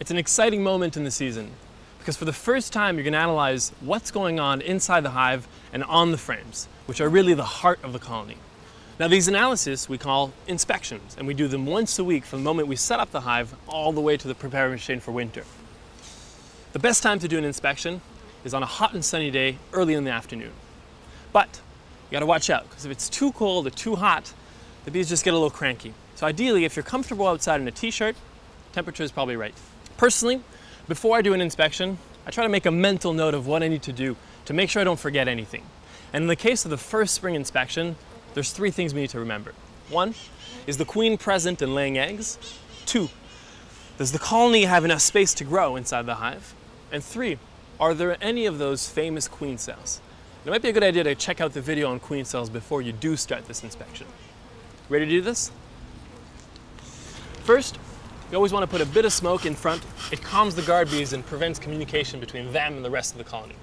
It's an exciting moment in the season because for the first time you're going to analyze what's going on inside the hive and on the frames, which are really the heart of the colony. Now these analyses we call inspections and we do them once a week from the moment we set up the hive all the way to the preparation for winter. The best time to do an inspection is on a hot and sunny day early in the afternoon. But you gotta watch out because if it's too cold or too hot, the bees just get a little cranky. So ideally, if you're comfortable outside in a t-shirt, temperature is probably right. Personally, before I do an inspection, I try to make a mental note of what I need to do to make sure I don't forget anything. And in the case of the first spring inspection, there's three things we need to remember. One, is the queen present and laying eggs? Two, does the colony have enough space to grow inside the hive? And three, are there any of those famous queen cells? It might be a good idea to check out the video on queen cells before you do start this inspection. Ready to do this? First, you always want to put a bit of smoke in front. It calms the guard bees and prevents communication between them and the rest of the colony.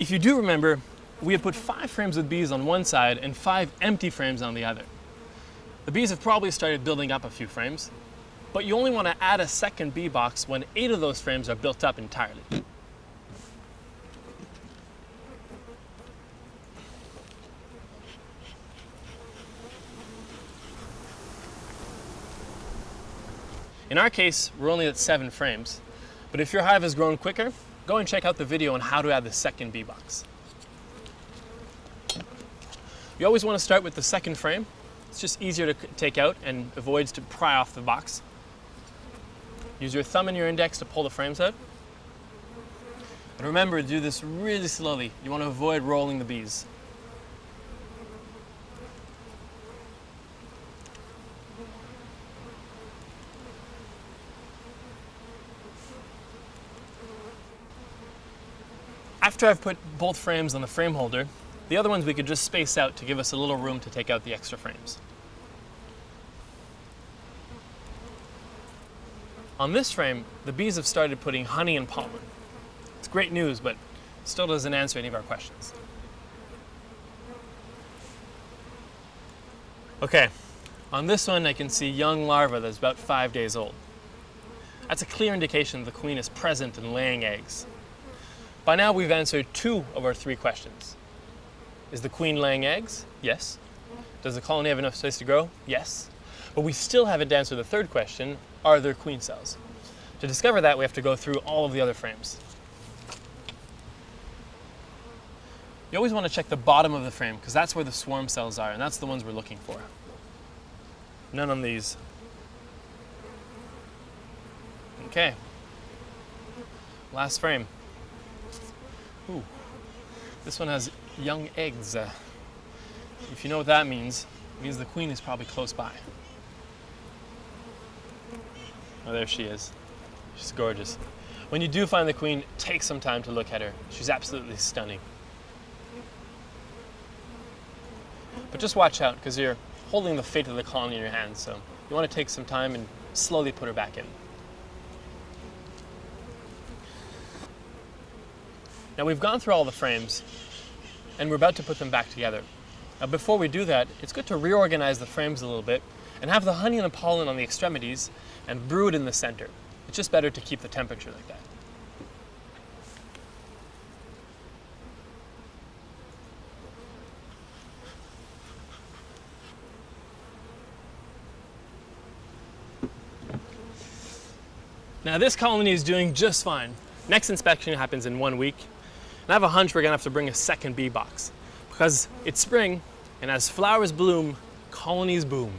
If you do remember, we have put five frames with bees on one side and five empty frames on the other. The bees have probably started building up a few frames, but you only want to add a second bee box when eight of those frames are built up entirely. In our case, we're only at seven frames, but if your hive has grown quicker, go and check out the video on how to add the second bee box. You always want to start with the second frame. It's just easier to take out and avoids to pry off the box. Use your thumb and your index to pull the frames out. And remember, do this really slowly. You want to avoid rolling the bees. After I've put both frames on the frame holder, the other ones we could just space out to give us a little room to take out the extra frames. On this frame, the bees have started putting honey and pollen. It's great news, but still doesn't answer any of our questions. Okay, on this one I can see young larva that's about five days old. That's a clear indication the queen is present and laying eggs. By now we've answered two of our three questions. Is the queen laying eggs? Yes. Does the colony have enough space to grow? Yes. But we still haven't answered the third question, are there queen cells? To discover that, we have to go through all of the other frames. You always want to check the bottom of the frame because that's where the swarm cells are and that's the ones we're looking for. None on these. Okay. Last frame. Ooh, this one has young eggs. Uh, if you know what that means, it means the queen is probably close by. Oh, there she is. She's gorgeous. When you do find the queen, take some time to look at her. She's absolutely stunning. But just watch out, because you're holding the fate of the colony in your hands, so you want to take some time and slowly put her back in. Now we've gone through all the frames and we're about to put them back together. Now before we do that, it's good to reorganize the frames a little bit and have the honey and the pollen on the extremities and brood in the center. It's just better to keep the temperature like that. Now this colony is doing just fine. Next inspection happens in one week and I have a hunch we're gonna have to bring a second bee box because it's spring and as flowers bloom, colonies boom.